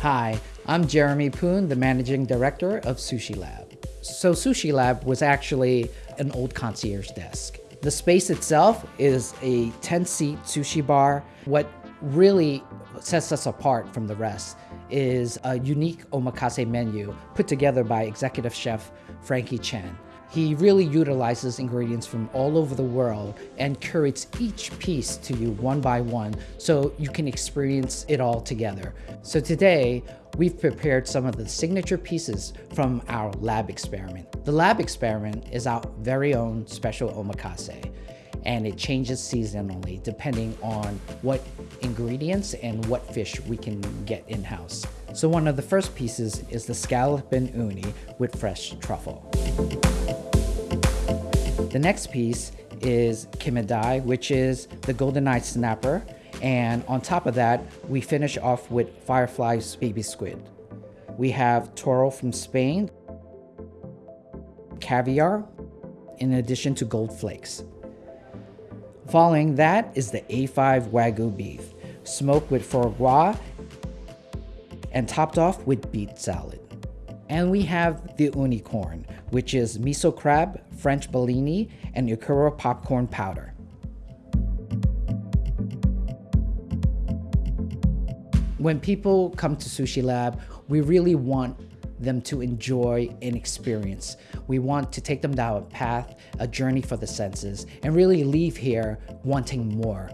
Hi, I'm Jeremy Poon, the Managing Director of Sushi Lab. So Sushi Lab was actually an old concierge desk. The space itself is a 10-seat sushi bar. What really sets us apart from the rest is a unique omakase menu put together by executive chef Frankie Chen. He really utilizes ingredients from all over the world and curates each piece to you one by one so you can experience it all together. So today, we've prepared some of the signature pieces from our lab experiment. The lab experiment is our very own special omakase and it changes seasonally depending on what ingredients and what fish we can get in-house. So one of the first pieces is the scallop and uni with fresh truffle. The next piece is kinmedai, which is the golden eye snapper. And on top of that, we finish off with firefly's baby squid. We have toro from Spain, caviar, in addition to gold flakes. Following that is the A5 Wagyu beef, smoked with foie gras and topped off with beet salad. And we have the unicorn, which is miso crab, French bellini, and Yakura popcorn powder. When people come to Sushi Lab, we really want them to enjoy an experience. We want to take them down a path, a journey for the senses, and really leave here wanting more.